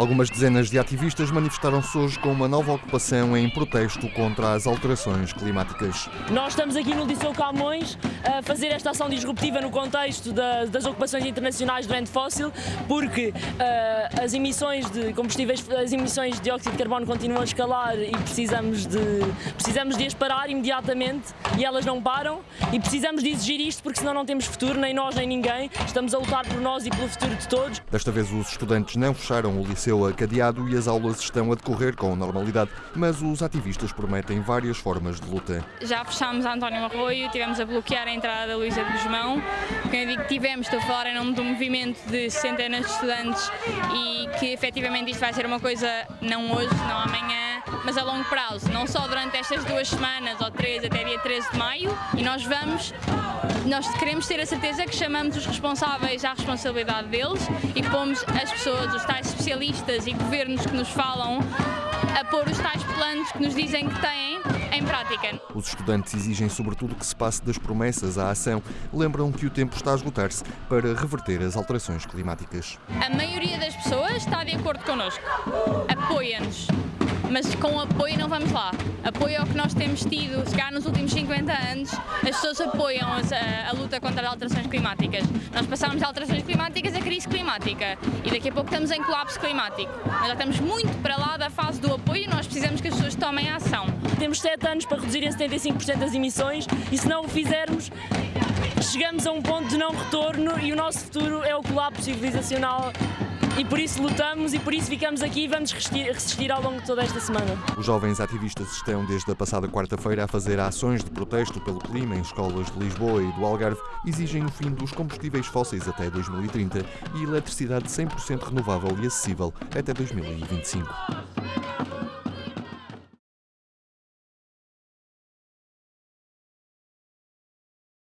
Algumas dezenas de ativistas manifestaram-se hoje com uma nova ocupação em protesto contra as alterações climáticas. Nós estamos aqui no Liceu Camões a fazer esta ação disruptiva no contexto da, das ocupações internacionais do ente fóssil, porque uh, as emissões de combustíveis, as emissões de dióxido de carbono continuam a escalar e precisamos de, precisamos de as parar imediatamente e elas não param e precisamos de exigir isto porque senão não temos futuro, nem nós nem ninguém. Estamos a lutar por nós e pelo futuro de todos. Desta vez os estudantes não fecharam o liceu seu cadeado e as aulas estão a decorrer com normalidade, mas os ativistas prometem várias formas de luta. Já fechámos a António Arroio, tivemos a bloquear a entrada da Luísa de Guzmão. Quem digo que tivemos, estou a falar em nome de um movimento de centenas de estudantes e que efetivamente isto vai ser uma coisa não hoje, não amanhã, mas a longo prazo, não só durante estas duas semanas ou três até dia 13 de maio e nós vamos nós queremos ter a certeza que chamamos os responsáveis à responsabilidade deles e que pomos as pessoas, os tais especialistas e governos que nos falam a pôr os tais planos que nos dizem que têm em prática. Os estudantes exigem sobretudo que se passe das promessas à ação. Lembram que o tempo está a esgotar-se para reverter as alterações climáticas. A maioria das pessoas está de acordo connosco, apoia-nos mas com apoio não vamos lá. Apoio é o que nós temos tido, se calhar nos últimos 50 anos, as pessoas apoiam a, a, luta contra as alterações climáticas. Nós passamos de alterações climáticas a crise climática e daqui a pouco estamos em colapso climático. Mas já estamos muito para lá da fase do apoio e nós precisamos que as pessoas tomem ação. Temos 7 anos para reduzir em 75% as emissões e se não o fizermos, chegamos a um ponto de não retorno e o nosso futuro é o colapso civilizacional e por isso lutamos e por isso ficamos aqui e vamos resistir, resistir ao longo de toda esta semana. Os jovens ativistas estão desde a passada quarta-feira a fazer ações de protesto pelo clima em escolas de Lisboa e do Algarve, exigem o fim dos combustíveis fósseis até 2030 e eletricidade 100% renovável e acessível até 2025.